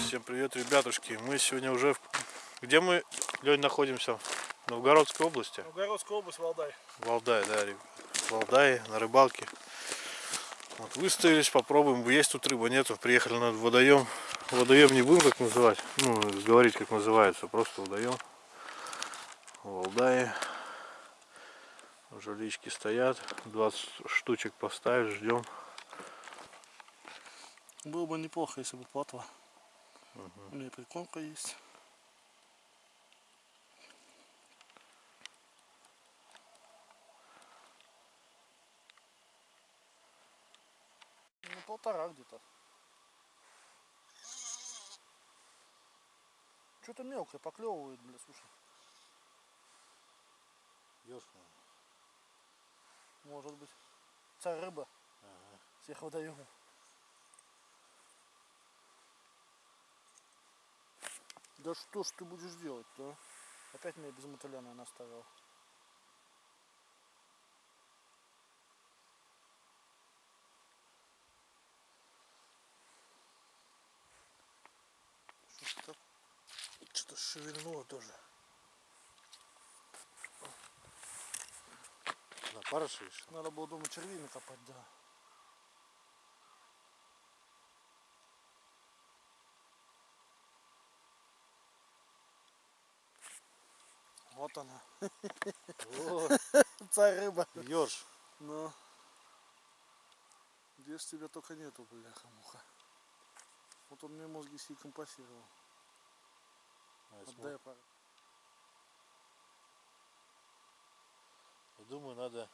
Всем привет, ребятушки. Мы сегодня уже... в- Где мы, Лень, находимся? В Новгородской области. Новгородская область, Валдай. Валдай, да, ребят. Валдай, на рыбалке. Вот, выставились, попробуем. Есть тут рыба, нету. Приехали на водоем. Водоем не будем как называть. Ну, говорить как называется. Просто водоем. Валдае. Уже лички стоят. 20 штучек поставили, ждем. Было бы неплохо, если бы плотва. У меня прикормка есть. Полтора где-то. Что-то мелкое поклевывает, бля, слушай. Может быть. Царь рыба. Всех водоемов. Да что ж ты будешь делать-то? а? Опять меня без мотыля, наверное, оставил. Что-то что-то шевельнуло тоже. Парыш решил? Надо было дома червей накопать, да. Вот она. Царь рыба. Ёрш. Ну. Где ж тебя только нету, бляха-муха. Вот он мне мозги себе компасировал. Отдай пару. Думаю, надо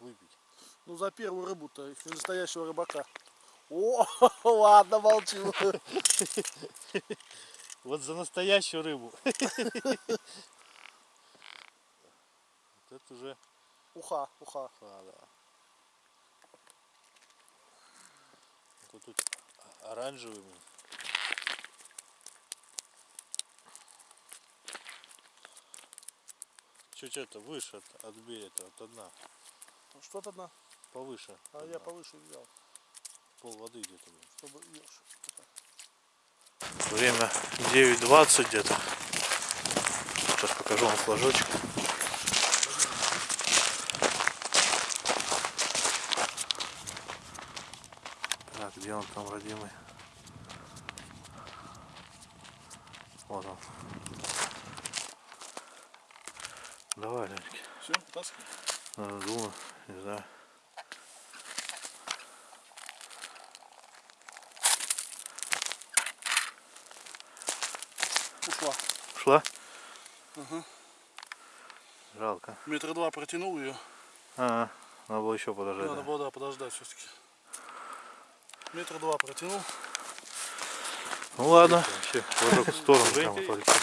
выпить. Ну за первую рыбу-то, настоящего рыбака. О, ладно, молчу. Вот за настоящую рыбу. Вот это уже, Уха, уха. а, да. Вот тут оранжевый. Чуть это выше от, от берега, от дна. Ну, Что-то одна. Повыше. А от я дна. повыше взял, Пол воды где-то. чтобы ешь. Время 9.20 где-то. Сейчас покажу вам флажочек. Так, где он там, родимый? Вот он. Давай, Леньки. Все, таскай. Надо не знаю. Ушла. Шла? Ага. Жалко. Метра два протянул ее. А, надо было еще подождать. Надо да. было да, подождать все-таки. Метра два протянул. Ну ладно, вообще, в сторону Женька, полетел.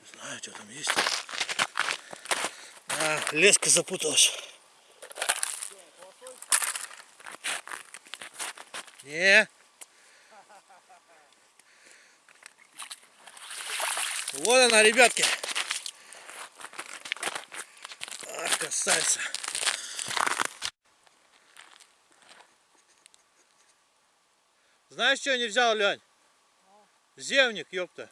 Не знаю, что там есть. А, леска запуталась. Не. Вот она, ребятки. Ах, красавица. Знаешь, что я не взял, Лень? Зевник, ёпта.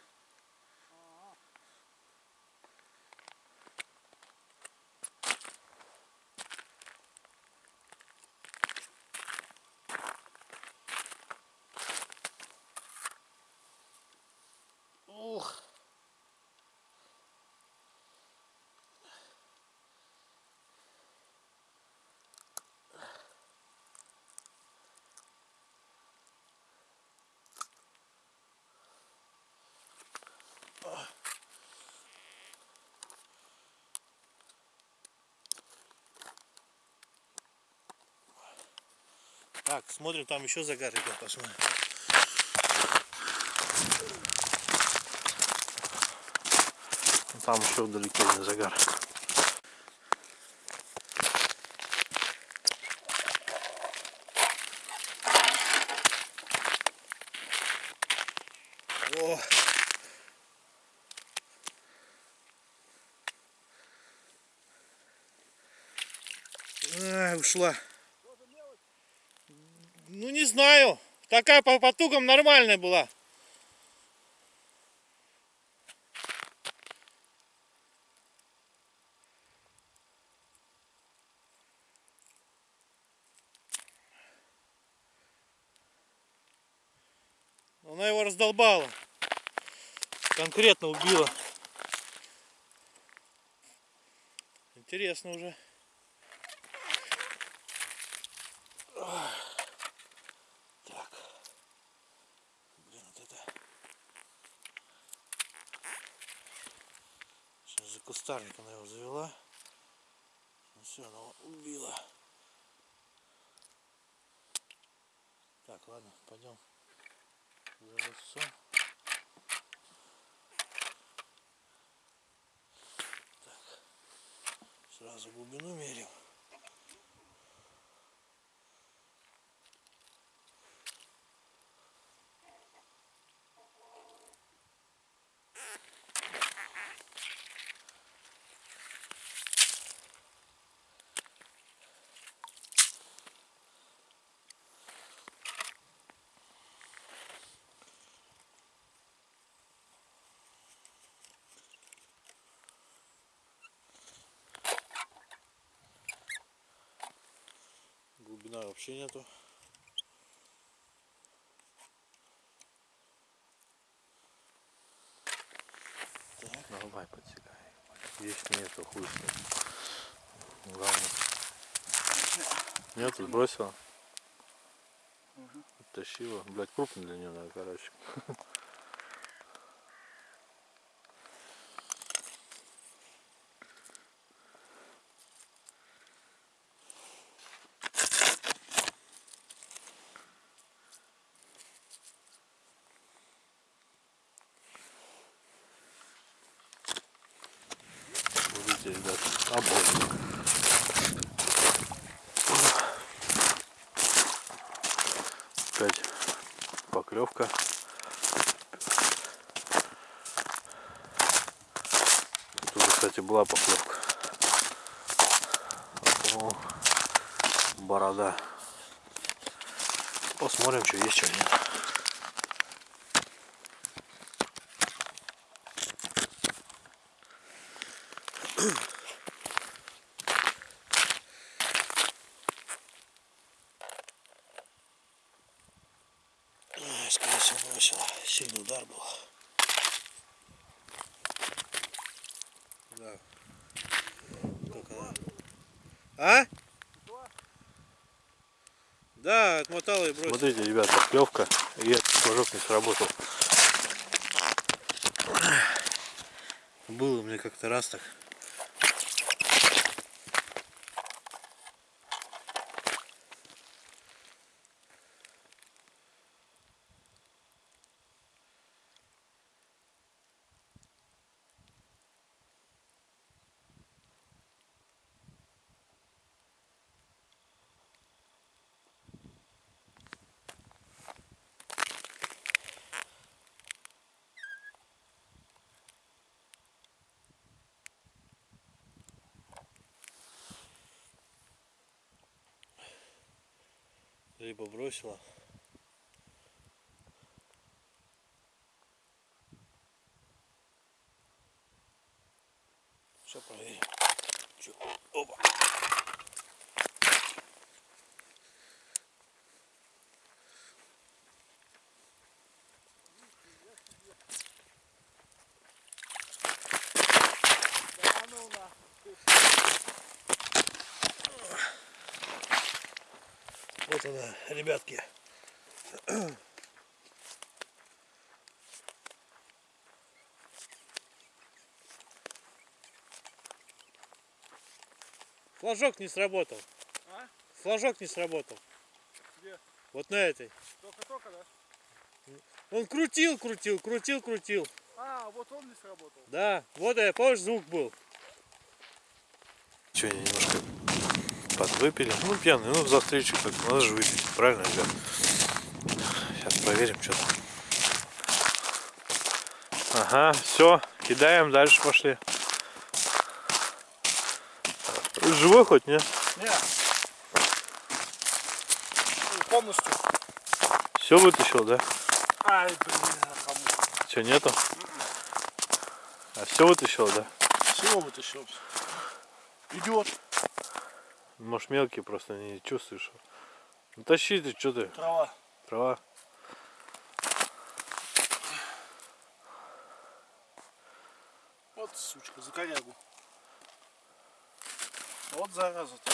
Так, смотрим, там еще загар идет, посмотрим. Там еще вдалеке загар. О! А, ушла. Ну не знаю. Такая по потугам нормальная была. Она его раздолбала. Конкретно убила. Интересно уже. Так. Блин, вот это. Сейчас за кустарник она его завела. Ну все, она его убила. Так, ладно, пойдем за лесом. Так. Сразу глубину мерим. Глубина вообще нету. Так, ну давай подсекай. Есть нету, хуй. Главное. Нету, сбросила. Тащила. Блять, крупный для нее надо, короче. ребят, обожник. Опять поклевка. Тут, кстати, была поклевка. О, борода. Посмотрим, что есть, что нет. Скорее всего, бросила. Сильный удар был. Да. Как она? А? Да, отмотала и бросила. Смотрите, ребята, клевка. И этот флажок не сработал. Было мне как-то раз так. Либо бросила. Все проверим. Чё? Опа. Да ну нахуй. Вот она, ребятки. Флажок не сработал. А? Флажок не сработал. Где? Вот на этой. Только-только, да? Он крутил, крутил, крутил, крутил. А, вот он не сработал. Да, вот я, помнишь, звук был. Че, немножко подвыпили. Ну, пьяные, ну, за встречу как надо же выпить. Правильно, ребят? Сейчас проверим, что там. Ага, все, кидаем, дальше пошли. Живой хоть, не? Не. Полностью. Все вытащил, да? Ай, блин, кому. Че, нету? А все вытащил, да? Всего вытащил. Идет. Может мелкий просто не чувствуешь. Ну тащи ты, что ты, Трава. трава. Вот сучка, за корягу. Вот зараза-то.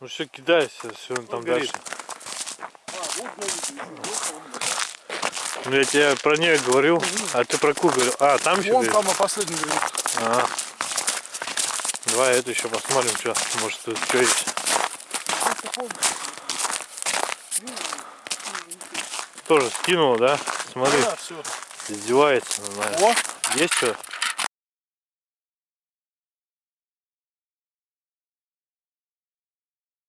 Ну все, кидайся, все он там горит. дальше. А, вот он. Ну я тебе про нее говорил, а ты про ку говорил. А, там еще Вон там, а последний говорит. А. Давай эту еще посмотрим, что. Может тут что есть. Тоже скинула, да? Смотри, Да, все. издевается. знаю. О, Есть что?